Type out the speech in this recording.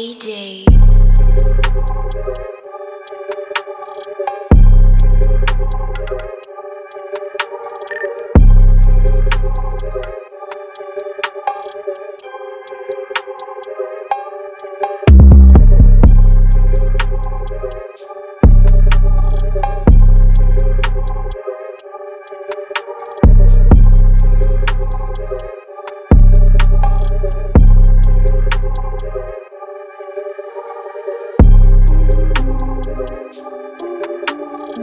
AJ.